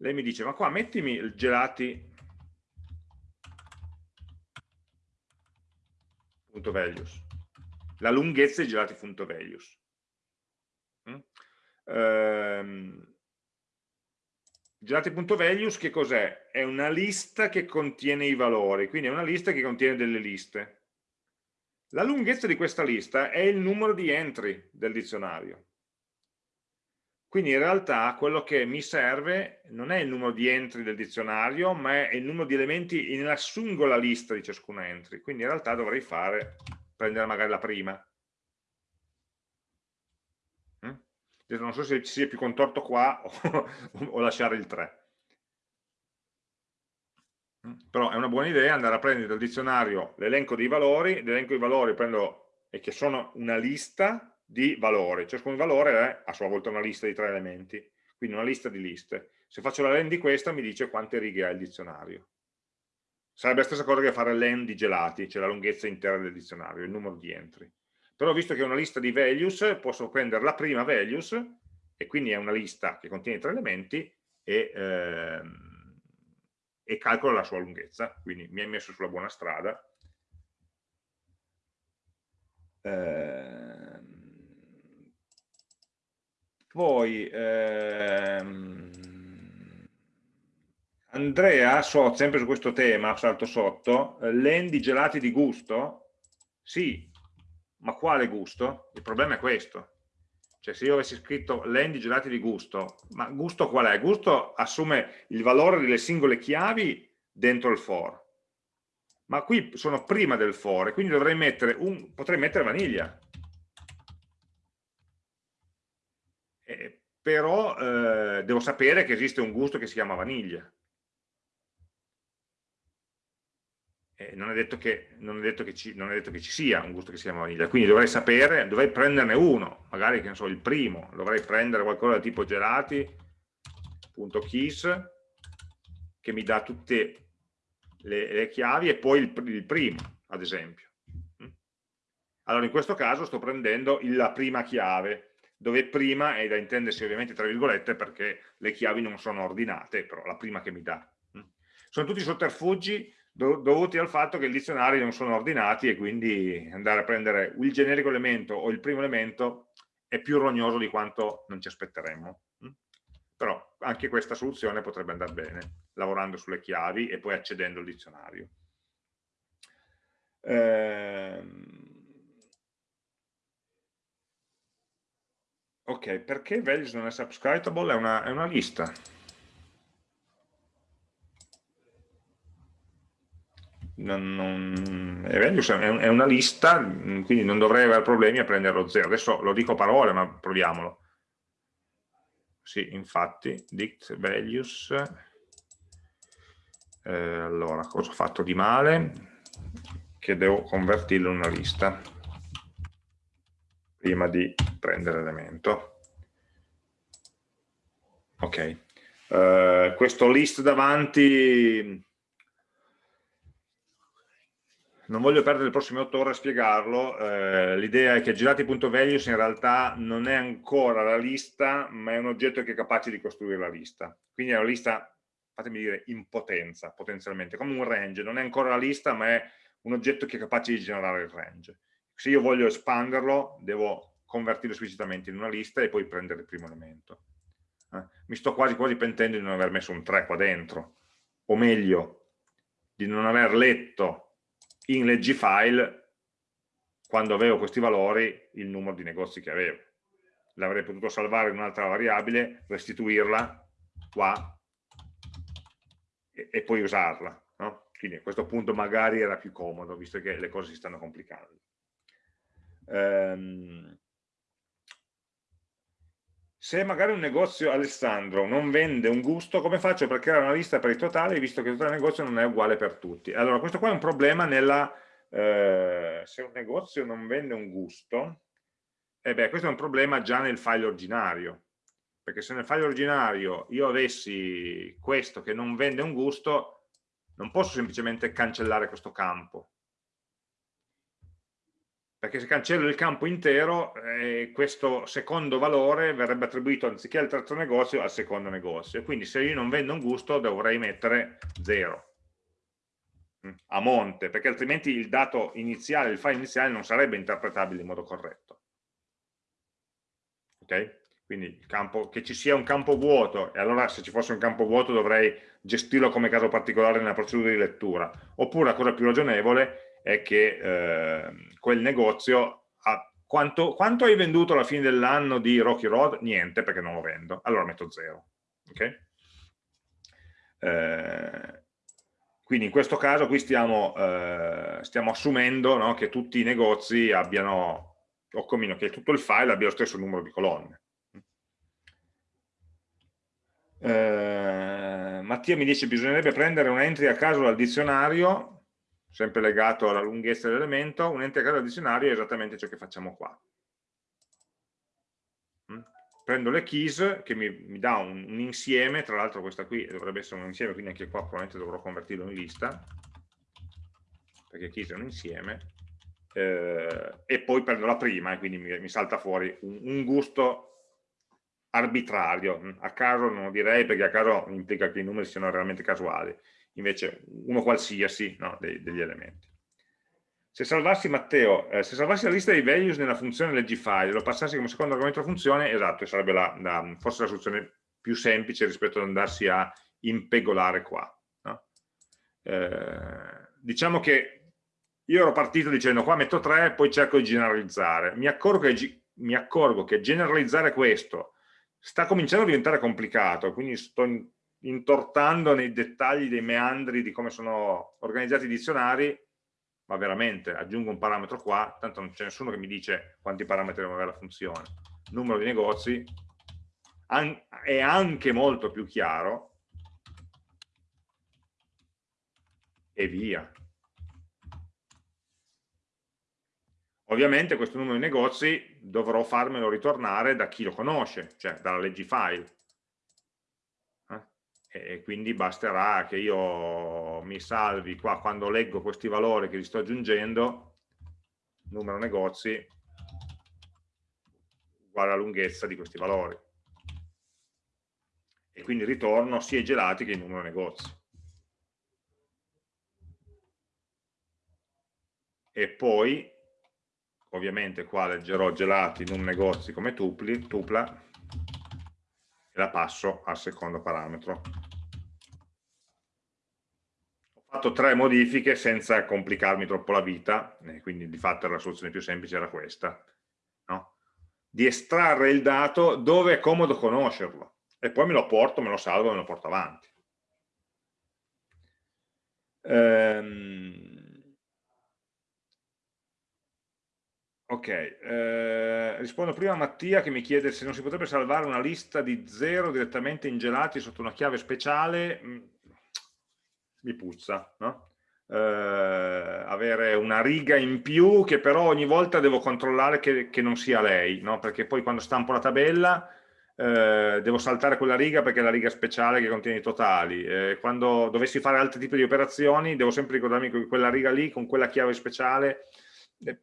lei mi dice ma qua mettimi il gelati gelati.values. La lunghezza di gelati.values. Mm? Ehm, gelati.values che cos'è? È una lista che contiene i valori, quindi è una lista che contiene delle liste. La lunghezza di questa lista è il numero di entry del dizionario. Quindi in realtà quello che mi serve non è il numero di entry del dizionario, ma è il numero di elementi nella singola lista di ciascuna entry. Quindi in realtà dovrei fare, prendere magari la prima. Mm? Non so se ci sia più contorto qua o, o lasciare il 3. Mm? Però è una buona idea andare a prendere dal dizionario l'elenco dei valori, l'elenco dei valori prendo, e che sono una lista, di valori. Ciascun valore è a sua volta una lista di tre elementi, quindi una lista di liste. Se faccio la len di questa mi dice quante righe ha il dizionario. Sarebbe la stessa cosa che fare len di gelati, cioè la lunghezza intera del dizionario, il numero di entry. Però visto che è una lista di values, posso prendere la prima values, e quindi è una lista che contiene tre elementi, e, ehm, e calcolo la sua lunghezza. Quindi mi hai messo sulla buona strada. Ehm, poi ehm, Andrea, so, sempre su questo tema, salto sotto, eh, lendi gelati di gusto? Sì, ma quale gusto? Il problema è questo. Cioè se io avessi scritto lendi gelati di gusto, ma gusto qual è? Gusto assume il valore delle singole chiavi dentro il for. Ma qui sono prima del for, quindi dovrei mettere un, potrei mettere vaniglia. eh, però eh, devo sapere che esiste un gusto che si chiama vaniglia. Non, è detto che, non, è ci, non è detto che ci sia un gusto che si chiama vaniglia, quindi dovrei sapere, dovrei prenderne uno, magari che ne so, il primo, dovrei prendere qualcosa del tipo gelati.keys che mi dà tutte le, le chiavi e poi il, il primo, ad esempio. Mm? Allora in questo caso sto prendendo la prima chiave, dove prima è da intendersi ovviamente tra virgolette perché le chiavi non sono ordinate, però la prima che mi dà. Mm. Sono tutti sotterfugi dovuti al fatto che i dizionari non sono ordinati e quindi andare a prendere il generico elemento o il primo elemento è più rognoso di quanto non ci aspetteremmo. Mm. Però anche questa soluzione potrebbe andare bene, lavorando sulle chiavi e poi accedendo al dizionario. Ehm Ok, perché values non è subscribable? È una, è una lista. Non, non, values è, una lista, quindi non dovrei avere problemi a prenderlo zero. Adesso lo dico parole, ma proviamolo. Sì, infatti, dict values. Eh, allora, cosa ho fatto di male? Che devo convertirlo in una lista prima di prendere l'elemento. Ok, uh, questo list davanti non voglio perdere le prossime otto ore a spiegarlo, eh, l'idea è che girati.values in realtà non è ancora la lista, ma è un oggetto che è capace di costruire la lista. Quindi è una lista fatemi dire, in potenza, potenzialmente, come un range, non è ancora la lista, ma è un oggetto che è capace di generare il range. Se io voglio espanderlo, devo convertirlo esplicitamente in una lista e poi prendere il primo elemento. Eh? Mi sto quasi quasi pentendo di non aver messo un 3 qua dentro, o meglio, di non aver letto in leggifile, quando avevo questi valori, il numero di negozi che avevo. L'avrei potuto salvare in un'altra variabile, restituirla qua e, e poi usarla. No? Quindi a questo punto magari era più comodo, visto che le cose si stanno complicando. Ehm, se magari un negozio Alessandro non vende un gusto, come faccio per creare una lista per i totali, visto che il totale negozio non è uguale per tutti? Allora, questo qua è un problema nella... Eh, se un negozio non vende un gusto, eh beh, questo è un problema già nel file originario, perché se nel file originario io avessi questo che non vende un gusto, non posso semplicemente cancellare questo campo. Perché se cancello il campo intero, eh, questo secondo valore verrebbe attribuito anziché al terzo negozio al secondo negozio. Quindi se io non vendo un gusto dovrei mettere 0 mm, a monte, perché altrimenti il dato iniziale, il file iniziale non sarebbe interpretabile in modo corretto. Ok? quindi campo, che ci sia un campo vuoto, e allora se ci fosse un campo vuoto dovrei gestirlo come caso particolare nella procedura di lettura, oppure la cosa più ragionevole è che eh, quel negozio ha, quanto, quanto, hai venduto alla fine dell'anno di Rocky Road? Niente, perché non lo vendo, allora metto zero. Okay? Eh, quindi in questo caso qui stiamo, eh, stiamo assumendo no, che tutti i negozi abbiano, o come che tutto il file abbia lo stesso numero di colonne. Eh, Mattia mi dice che bisognerebbe prendere un entry a caso dal dizionario, sempre legato alla lunghezza dell'elemento, un entry a caso dal dizionario è esattamente ciò che facciamo qua. Mm? Prendo le keys che mi, mi dà un, un, insieme, tra l'altro questa qui dovrebbe essere un insieme, quindi anche qua probabilmente dovrò convertirlo in lista, perché keys è un insieme, eh, e poi prendo la prima e quindi mi, mi salta fuori un, un gusto arbitrario, mm, a caso non lo direi perché a caso implica che i numeri siano realmente casuali, invece uno qualsiasi no, dei, degli elementi. Se salvassi Matteo, eh, se salvassi la lista dei values nella funzione leggifile lo passassi come secondo argomento della funzione, esatto, sarebbe la, la, forse la soluzione più semplice rispetto ad andarsi a impegolare qua. No? Eh, diciamo che io ero partito dicendo qua metto 3, poi cerco di generalizzare. Mi accorgo che, mi accorgo che generalizzare questo sta cominciando a diventare complicato, quindi sto intortando nei dettagli dei meandri di come sono organizzati i dizionari, ma veramente aggiungo un parametro qua, tanto non c'è nessuno che mi dice quanti parametri deve avere la funzione. Numero di negozi è anche molto più chiaro e via. Ovviamente questo numero di negozi dovrò farmelo ritornare da chi lo conosce, cioè dalla leggifile. Eh? E quindi basterà che io mi salvi qua quando leggo questi valori che li sto aggiungendo, numero negozi uguale alla lunghezza di questi valori. E quindi ritorno sia i gelati che il numero negozi. E poi ovviamente qua leggerò gelati in un negozio come tupli, tupla e la passo al secondo parametro. Ho fatto tre modifiche senza complicarmi troppo la vita, quindi di fatto la soluzione più semplice era questa, no? di estrarre il dato dove è comodo conoscerlo e poi me lo porto, me lo salvo e me lo porto avanti. Ehm, Ok, eh, rispondo prima a Mattia che mi chiede se non si potrebbe salvare una lista di zero direttamente in gelati sotto una chiave speciale, mm, mi puzza, no? eh, avere una riga in più che però ogni volta devo controllare che, che non sia lei, no? perché poi quando stampo la tabella eh, devo saltare quella riga perché è la riga speciale che contiene i totali, eh, quando dovessi fare altri tipi di operazioni devo sempre ricordarmi che quella riga lì con quella chiave speciale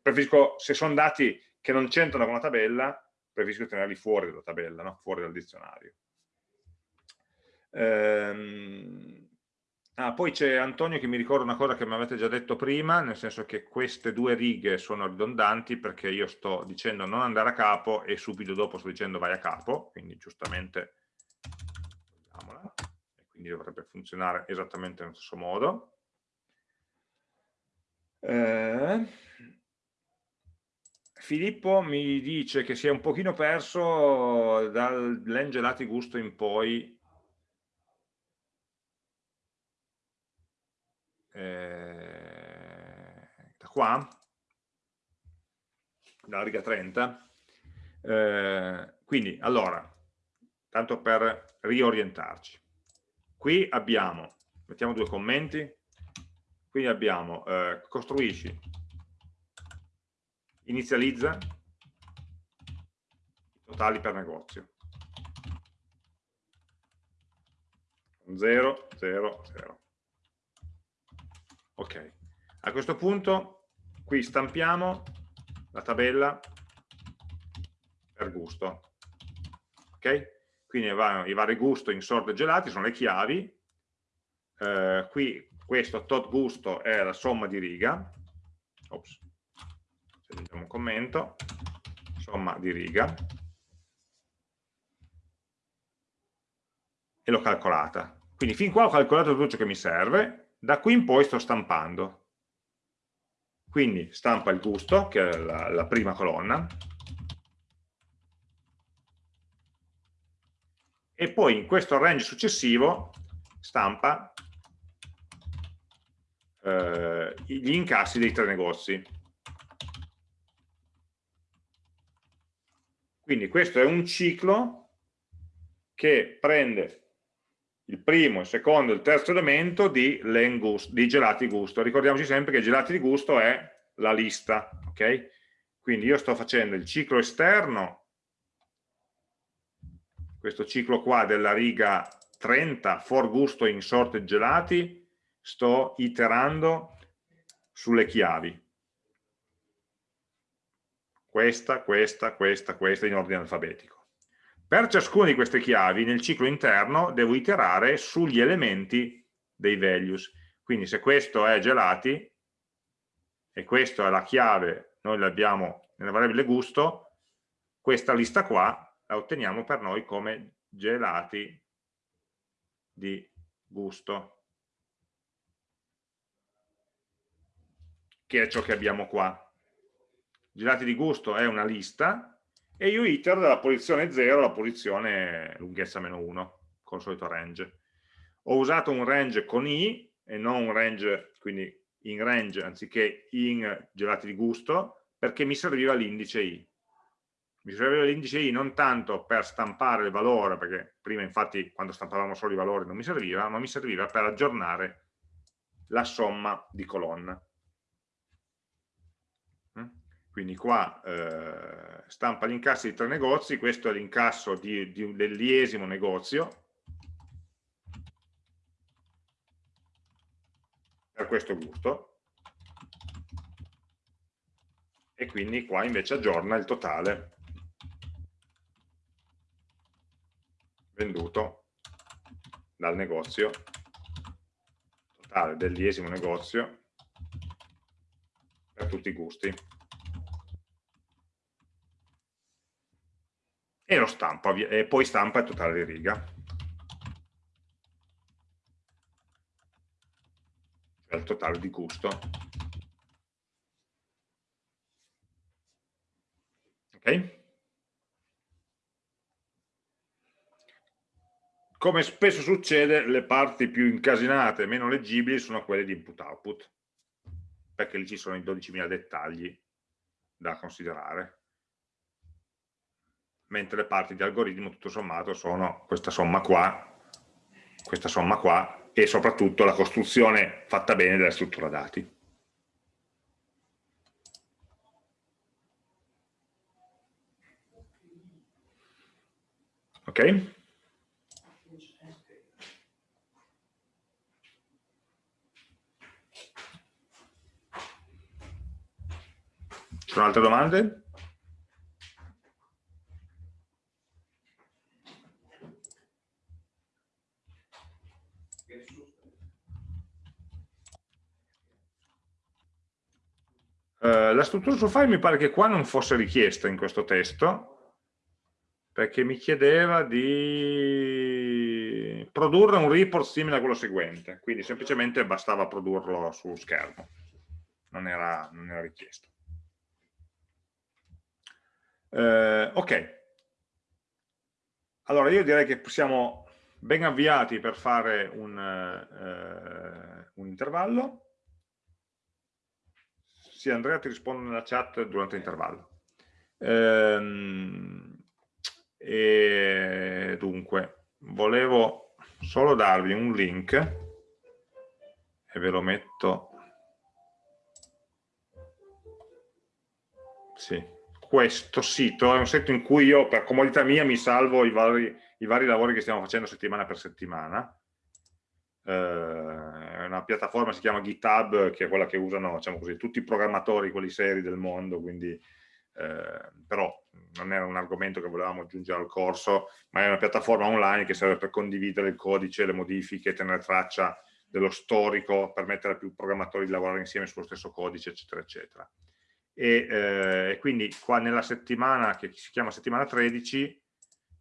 preferisco, se sono dati che non c'entrano con la tabella, preferisco tenerli fuori dalla tabella, no? fuori dal dizionario. Ehm, ah, poi c'è Antonio che mi ricorda una cosa che mi avete già detto prima, nel senso che queste due righe sono ridondanti perché io sto dicendo non andare a capo e subito dopo sto dicendo vai a capo, quindi giustamente togliamola, e quindi dovrebbe funzionare esattamente nello stesso modo. Eh, Filippo mi dice che si è un pochino perso dall'engelati gusto in poi. Eh, da qua? Dalla riga 30 eh, quindi allora tanto per riorientarci. Qui abbiamo mettiamo due commenti. Quindi abbiamo eh, costruisci inizializza i totali per negozio. 0 0 0 ok. A questo punto qui stampiamo la tabella per gusto. Ok? Quindi i vari gusto in sorte gelati sono le chiavi. Eh, qui questo tot gusto è la somma di riga. Ops. Aggiungiamo un commento. Somma di riga. E l'ho calcolata. Quindi fin qua ho calcolato tutto ciò che mi serve. Da qui in poi sto stampando. Quindi stampa il gusto, che è la, la prima colonna, e poi in questo range successivo stampa eh, gli incassi dei tre negozi. Quindi questo è un ciclo che prende il primo, il secondo e il terzo elemento di, di gelati gusto. Ricordiamoci sempre che gelati di gusto è la lista, ok? Quindi io sto facendo il ciclo esterno, questo ciclo qua della riga 30, for gusto in sorte gelati, sto iterando sulle chiavi. Questa, questa, questa, questa in ordine alfabetico. Per ciascuna di queste chiavi nel ciclo interno devo iterare sugli elementi dei values. Quindi se questo è gelati e questa è la chiave, noi l'abbiamo nella variabile gusto, questa lista qua la otteniamo per noi come gelati di gusto, che è ciò che abbiamo qua. Gelati di gusto è una lista e io itero dalla posizione 0 alla posizione lunghezza meno 1 con il solito range. Ho usato un range con i e non un range, quindi in range anziché in gelati di gusto, perché mi serviva l'indice i. Mi serviva l'indice i non tanto per stampare il valore, perché prima infatti quando stampavamo solo i valori non mi serviva, ma mi serviva per aggiornare la somma di colonna quindi qua eh, stampa incassi di tre negozi, questo è l'incasso dell'iesimo negozio, per questo gusto, e quindi qua invece aggiorna il totale. Venduto dal negozio, totale dell'iesimo negozio. Per tutti i gusti. E lo stampa e poi stampa il totale di riga. Cioè il totale di gusto. Ok? Come spesso succede le parti più incasinate e meno leggibili sono quelle di input output perché lì ci sono i 12.000 dettagli da considerare mentre le parti di algoritmo tutto sommato sono questa somma qua, questa somma qua e soprattutto la costruzione fatta bene della struttura dati. Ok? Ci sono altre domande? Eh, la struttura sul file mi pare che qua non fosse richiesta in questo testo, perché mi chiedeva di produrre un report simile a quello seguente, quindi semplicemente bastava produrlo su schermo, non era, non era richiesto. Eh, ok, allora io direi che siamo ben avviati per fare un, eh, un intervallo. Sì, Andrea ti rispondo nella chat durante l'intervallo. Ehm, e dunque, volevo solo darvi un link e ve lo metto sì, questo sito è un sito in cui io per comodità mia mi salvo i vari, i vari lavori che stiamo facendo settimana per settimana eh, è una piattaforma che si chiama GitHub, che è quella che usano diciamo così, tutti i programmatori, quelli seri del mondo, quindi, eh, però non era un argomento che volevamo aggiungere al corso, ma è una piattaforma online che serve per condividere il codice, le modifiche, tenere traccia dello storico, permettere a più programmatori di lavorare insieme sullo stesso codice, eccetera, eccetera. E eh, quindi qua nella settimana, che si chiama settimana 13,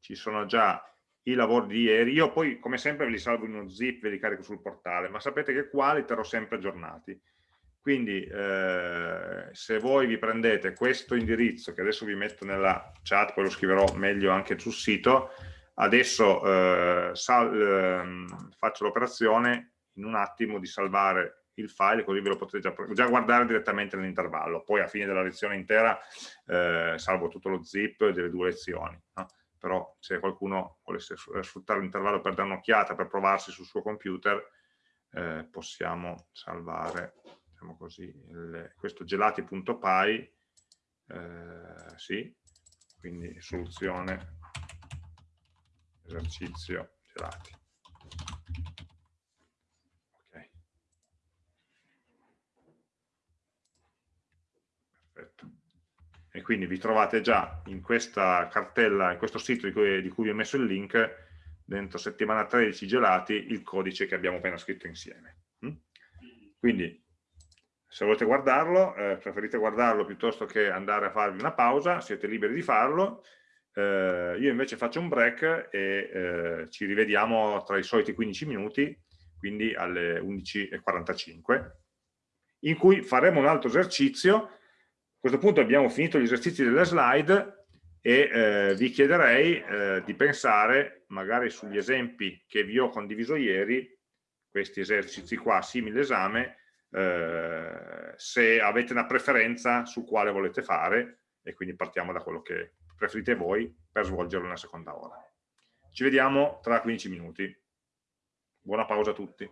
ci sono già i lavori di ieri, io poi come sempre ve li salvo in uno zip, ve li carico sul portale, ma sapete che qua li terrò sempre aggiornati. Quindi eh, se voi vi prendete questo indirizzo, che adesso vi metto nella chat, poi lo scriverò meglio anche sul sito, adesso eh, eh, faccio l'operazione in un attimo di salvare il file, così ve lo potete già, già guardare direttamente nell'intervallo. Poi a fine della lezione intera eh, salvo tutto lo zip delle due lezioni. No? Però se qualcuno volesse eh, sfruttare l'intervallo per dare un'occhiata, per provarsi sul suo computer, eh, possiamo salvare diciamo così, il, questo gelati.py, eh, sì, quindi soluzione esercizio gelati. E quindi vi trovate già in questa cartella, in questo sito di cui, di cui vi ho messo il link, dentro settimana 13 gelati, il codice che abbiamo appena scritto insieme. Mm? Quindi, se volete guardarlo, eh, preferite guardarlo piuttosto che andare a farvi una pausa, siete liberi di farlo, eh, io invece faccio un break e eh, ci rivediamo tra i soliti 15 minuti, quindi alle 11.45, in cui faremo un altro esercizio questo punto abbiamo finito gli esercizi delle slide e eh, vi chiederei eh, di pensare magari sugli esempi che vi ho condiviso ieri, questi esercizi qua, simile esame, eh, se avete una preferenza su quale volete fare e quindi partiamo da quello che preferite voi per svolgerlo nella seconda ora. Ci vediamo tra 15 minuti. Buona pausa a tutti.